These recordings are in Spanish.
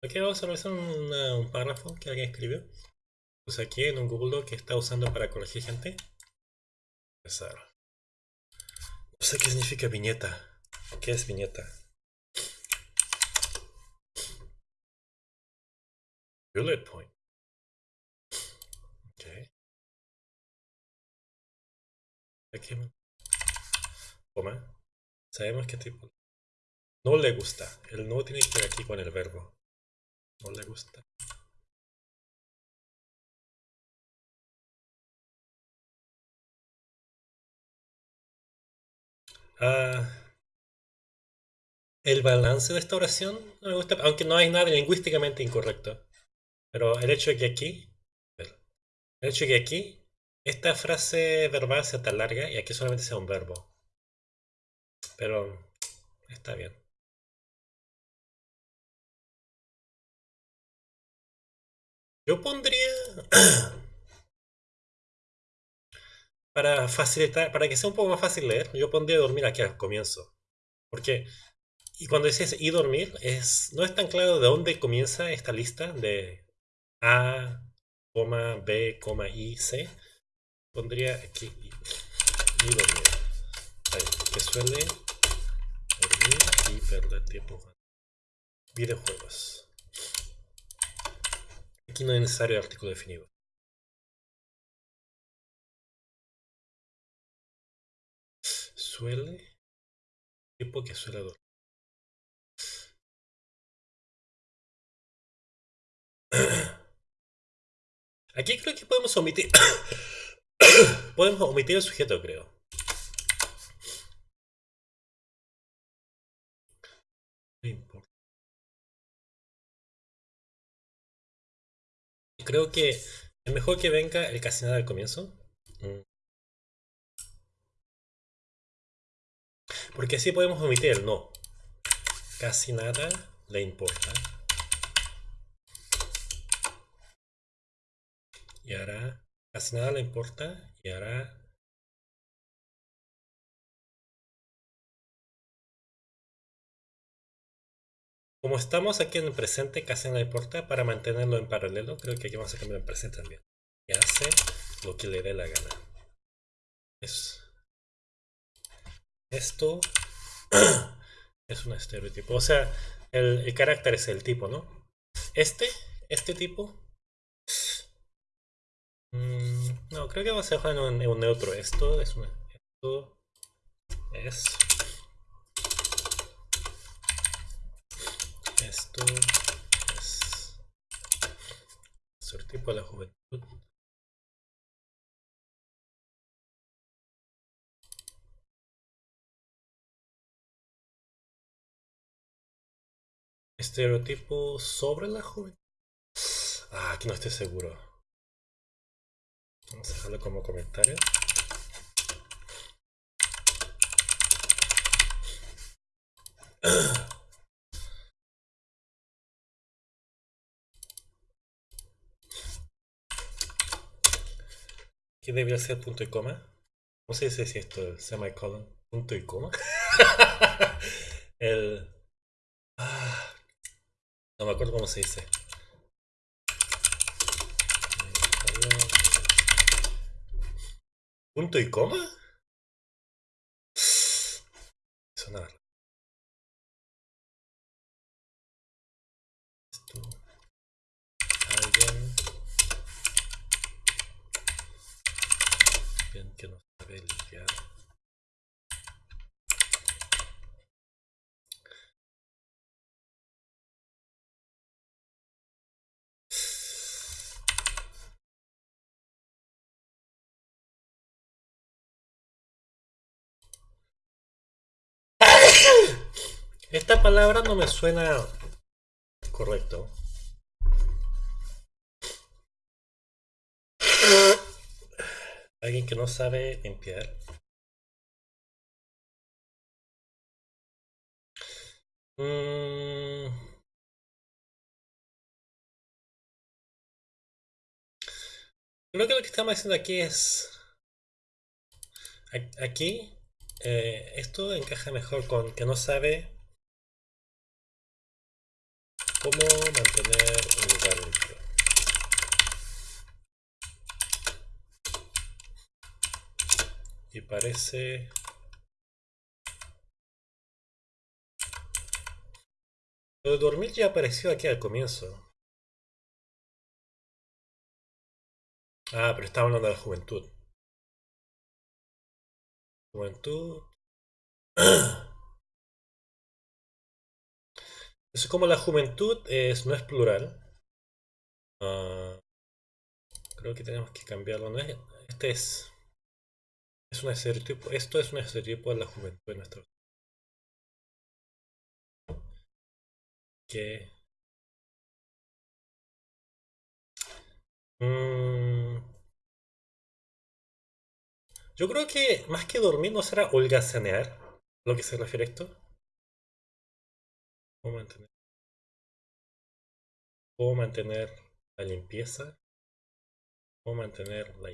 Aquí vamos a revisar un párrafo que alguien escribió. Pues aquí en un Google Doc que está usando para corregir gente. Empezar. No sé qué significa viñeta. ¿Qué es viñeta? Bullet point. Ok. Aquí. Sabemos qué tipo. No le gusta. El no tiene que ver aquí con el verbo. No le gusta. Ah, el balance de esta oración no me gusta, aunque no hay nada lingüísticamente incorrecto. Pero el hecho de que aquí, el hecho de que aquí, esta frase verbal sea tan larga y aquí solamente sea un verbo. Pero está bien. Yo pondría... para facilitar, para que sea un poco más fácil leer, yo pondría dormir aquí al comienzo. Porque, y cuando dices y dormir, es, no es tan claro de dónde comienza esta lista de A, B, I, C. Pondría aquí y, dormir. que suele dormir y perder tiempo. Videojuegos. No es necesario el artículo definido. Suele. Tipo que suele dormir. Aquí creo que podemos omitir. podemos omitir el sujeto, creo. Creo que es mejor que venga el casi nada al comienzo. Mm. Porque así podemos omitir el no. Casi nada le importa. Y ahora casi nada le importa. Y ahora Como estamos aquí en el presente, casi no importa, para mantenerlo en paralelo, creo que aquí vamos a cambiar en presente también. Y hace lo que le dé la gana. Es, esto es un estereotipo. O sea, el, carácter es el tipo, ¿no? Este, este tipo. Mm, no, creo que vamos a dejar en un, neutro. Esto. Esto es esto es tipo de la juventud. Estereotipo sobre la juventud. Ah, aquí no estoy seguro. Vamos a dejarlo como comentario. ¿Qué debería ser punto y coma? ¿Cómo se dice si esto? El semicolon. ¿Punto y coma? el... Ah, no me acuerdo cómo se dice. ¿Punto y coma? Sonar. Que no sabe limpiar. Esta palabra no me suena correcto. Alguien que no sabe limpiar. Mm. Creo que lo que estamos haciendo aquí es... Aquí, eh, esto encaja mejor con que no sabe ¿Cómo mantener un lugar limpio? Parece... Lo de dormir ya apareció aquí al comienzo. Ah, pero estaba hablando de la juventud. Juventud. Eso es como la juventud es, no es plural. Ah, creo que tenemos que cambiarlo. ¿no? Este es, es un estereotipo. Esto es un estereotipo de la juventud de nuestro. Que. Mm, yo creo que más que dormir no será holgazanear lo que se refiere a esto. ¿Cómo mantener? ¿Cómo mantener la limpieza? ¿Cómo mantener la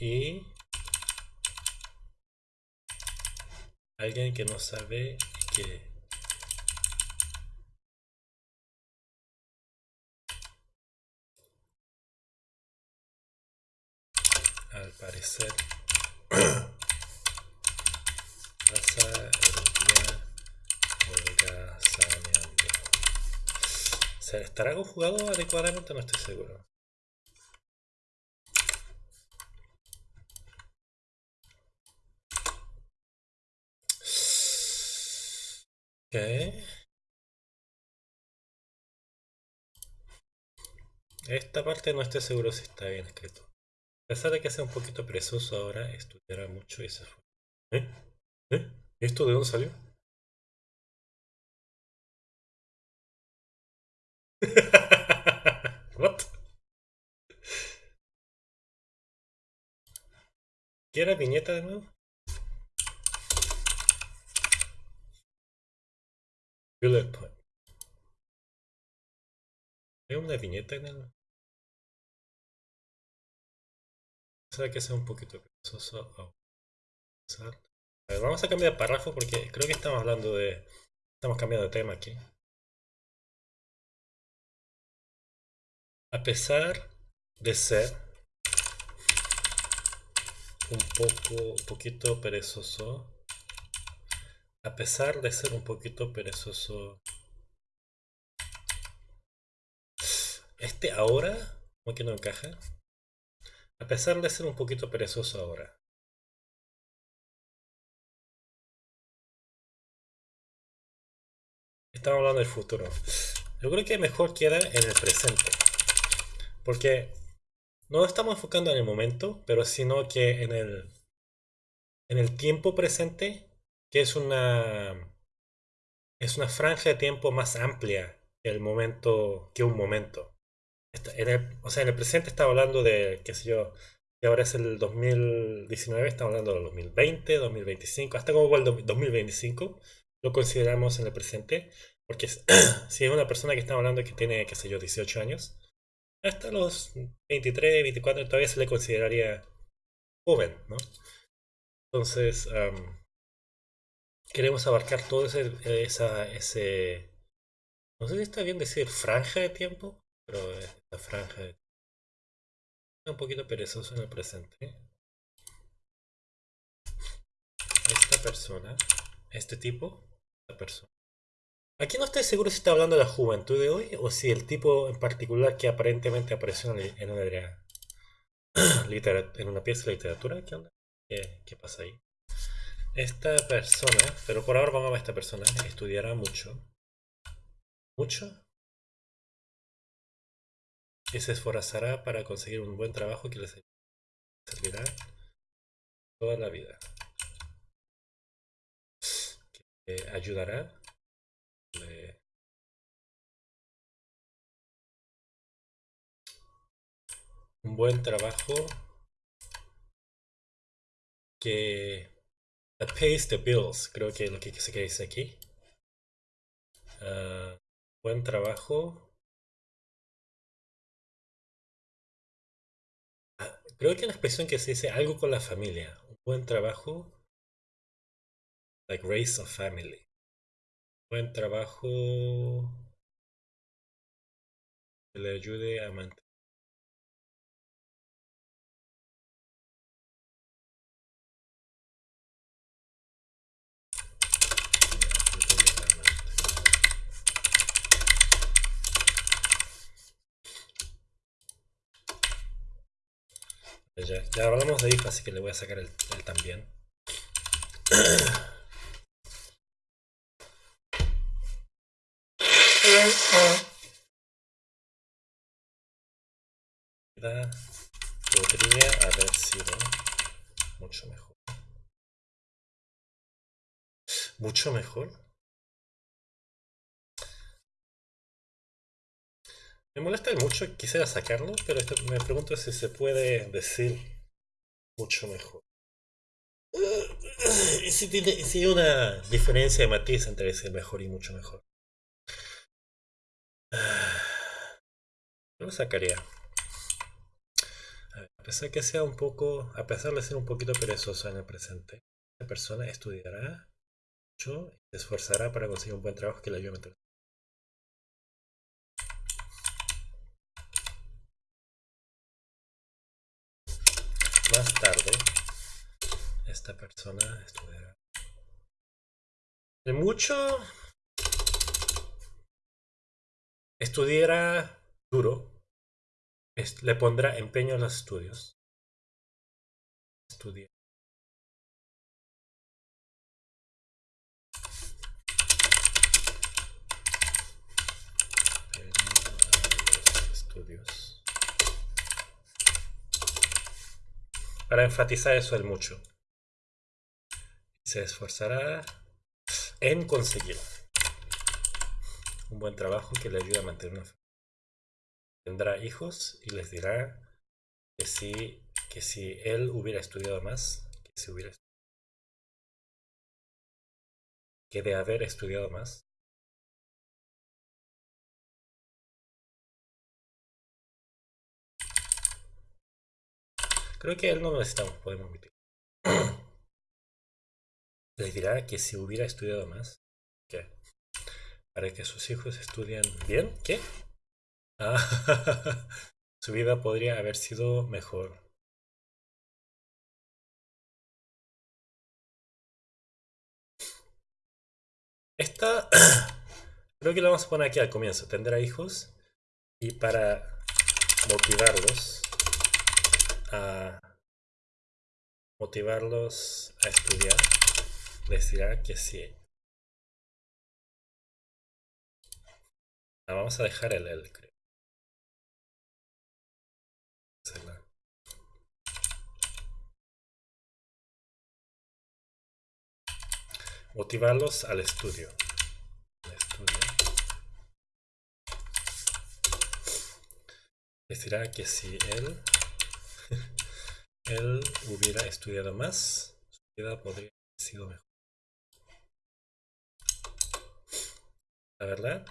y alguien que no sabe que al parecer pasa el día holgazaneando. ¿Se estará conjugado adecuadamente? No estoy seguro. Esta parte no estoy seguro si está bien escrito. A pesar de que sea un poquito presoso ahora, estudiará mucho y se fue. ¿Eh? ¿Eh? ¿Esto de dónde salió? What? ¿Quiere viñeta de nuevo? Bullet point. ¿Hay una viñeta en el...? Sabe que sea un poquito pesoso. Vamos a cambiar de párrafo porque creo que estamos hablando de... Estamos cambiando de tema aquí. A pesar de ser un poco, un poquito perezoso, a pesar de ser un poquito perezoso, este ahora, como que no encaja, a pesar de ser un poquito perezoso ahora. Estamos hablando del futuro. Yo creo que mejor queda en el presente. Porque no estamos enfocando en el momento, pero sino que en el, en el tiempo presente que es una, es una franja de tiempo más amplia que, el momento, que un momento. En el, o sea, en el presente estaba hablando de, qué sé yo, que ahora es el 2019, estamos hablando del 2020, 2025, hasta como el 2025 lo consideramos en el presente, porque si es una persona que estamos hablando que tiene, qué sé yo, 18 años, hasta los 23, 24 todavía se le consideraría joven, ¿no? Entonces, queremos abarcar todo ese, esa, ese, no sé si está bien decir franja de tiempo, pero esta franja de un poquito perezoso en el presente. Esta persona, este tipo, esta persona. Aquí no estoy seguro si está hablando de la juventud de hoy o si el tipo en particular que aparentemente apareció en una, en una pieza de literatura. ¿Qué onda? ¿Qué, qué pasa ahí? Esta persona, pero por ahora vamos a ver esta persona, estudiará mucho. Mucho. Y se esforzará para conseguir un buen trabajo que le servirá toda la vida. Que ayudará. un buen trabajo que That pays the bills, creo que es lo que se dice aquí. Uh, buen trabajo. Ah, creo que la expresión que se dice algo con la familia. Buen trabajo. Like raise a family. Buen trabajo que le ayude a mantener. Ya, ya hablamos de hijo, así que le voy a sacar el, el también. podría haber sido mucho mejor. ¿Mucho mejor? Me molesta mucho, quisiera sacarlo, pero esto, me pregunto si se puede decir mucho mejor. ¿Y si, tiene, si hay una diferencia de matiz entre decir mejor y mucho mejor? Lo sacaría. A pesar que sea un poco, a pesar de ser un poquito perezoso en el presente, la persona estudiará mucho y se esforzará para conseguir un buen trabajo que le ayude a meter. Más tarde, esta persona estudiará. De mucho estudiará duro le pondrá empeño a los estudios. Para enfatizar eso el mucho. Se esforzará en conseguir un buen trabajo que le ayude a mantener una tendrá hijos y les dirá que si, que si él hubiera estudiado más, que si hubiera que de haber estudiado más. Creo que él no lo necesitamos, podemos omitir. Les dirá que si hubiera estudiado más, ¿qué? Para que sus hijos estudien bien, ¿qué? Ah, su vida podría haber sido mejor. Esta creo que la vamos a poner aquí al comienzo. Tendrá hijos y para motivarlos a motivarlos a estudiar les dirá que sí. La vamos a dejar el el creo. Motivarlos al estudio. estudio. Les dirá que si él, él hubiera estudiado más, su vida podría haber sido mejor. La verdad,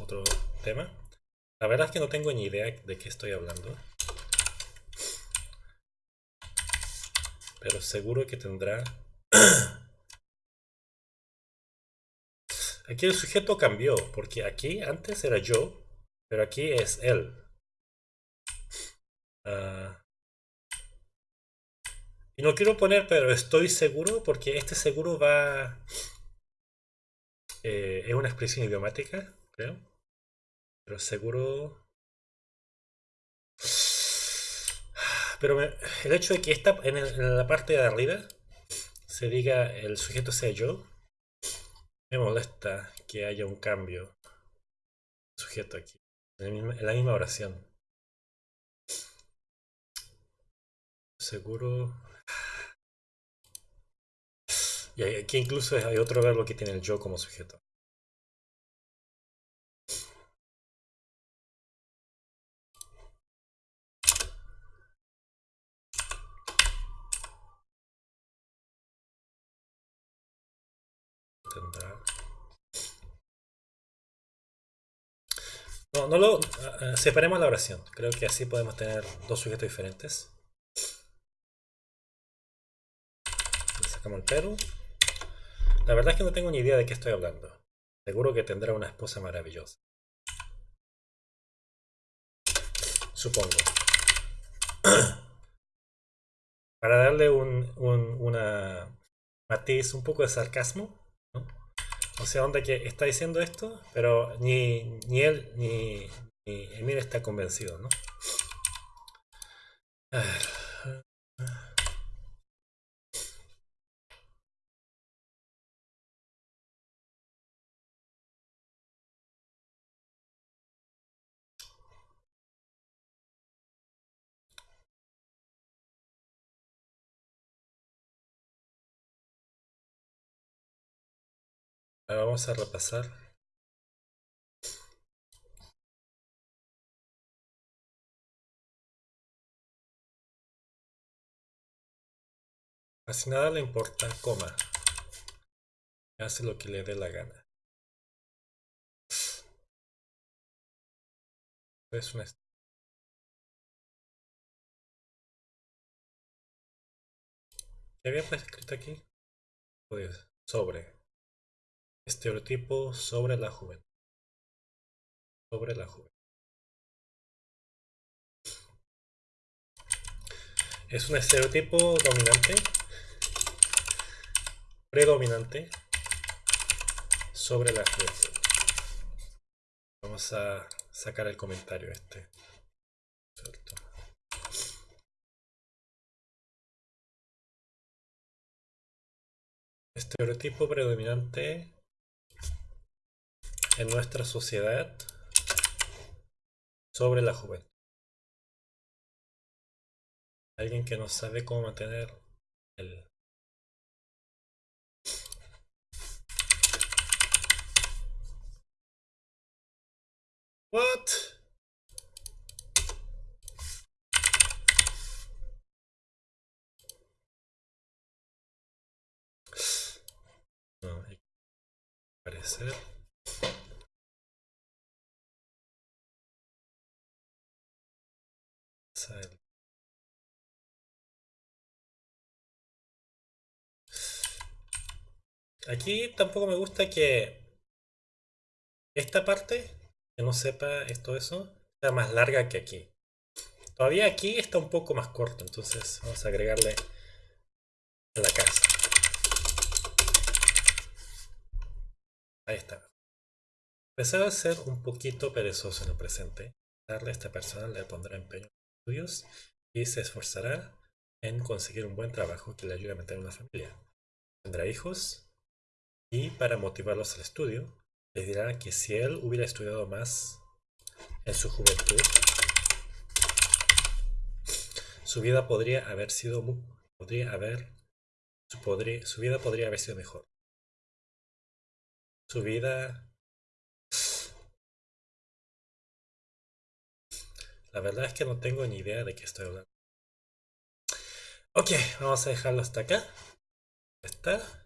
otro tema. La verdad es que no tengo ni idea de qué estoy hablando. Pero seguro que tendrá... Aquí el sujeto cambió, porque aquí antes era yo, pero aquí es él. Ah. Y no quiero poner, pero estoy seguro, porque este seguro va... Eh, es una expresión idiomática, creo. Pero seguro... Pero el hecho de que esta, en, la parte de arriba se diga el sujeto sea yo, me molesta que haya un cambio sujeto aquí, en la misma, oración. Seguro... Y aquí incluso hay otro verbo que tiene el yo como sujeto. No, no lo... Uh, separemos la oración. Creo que así podemos tener dos sujetos diferentes. Le sacamos el pero. La verdad es que no tengo ni idea de qué estoy hablando. Seguro que tendrá una esposa maravillosa. Supongo. Para darle un, un una matiz, un poco de sarcasmo, ¿no? O sea, onda que está diciendo esto, pero ni, ni él ni, ni Emir está convencido, ¿no? A vamos a repasar. Casi nada le importa, coma. Hace lo que le dé la gana. Es una... ¿Qué había escrito aquí? Pues, sobre. Estereotipo sobre la juventud. Sobre la juventud. Es un estereotipo dominante, predominante sobre la juventud. Vamos a sacar el comentario este. Estereotipo predominante en nuestra sociedad sobre la juventud. Alguien que no sabe cómo mantener el... What? Aquí tampoco me gusta que esta parte, que no sepa esto eso, sea más larga que aquí. Todavía aquí está un poco más corto, entonces vamos a agregarle en la casa. Ahí está. Empezar a ser un poquito perezoso en el presente. Darle a esta persona le pondrá empeño estudios y se esforzará en conseguir un buen trabajo que le ayude a mantener una familia. Tendrá hijos y para motivarlos al estudio, les dirá que si él hubiera estudiado más en su juventud, su vida podría haber sido podría haber podría, su vida podría haber sido mejor. Su vida La verdad es que no tengo ni idea de qué estoy hablando. Ok, vamos a dejarlo hasta acá. Está.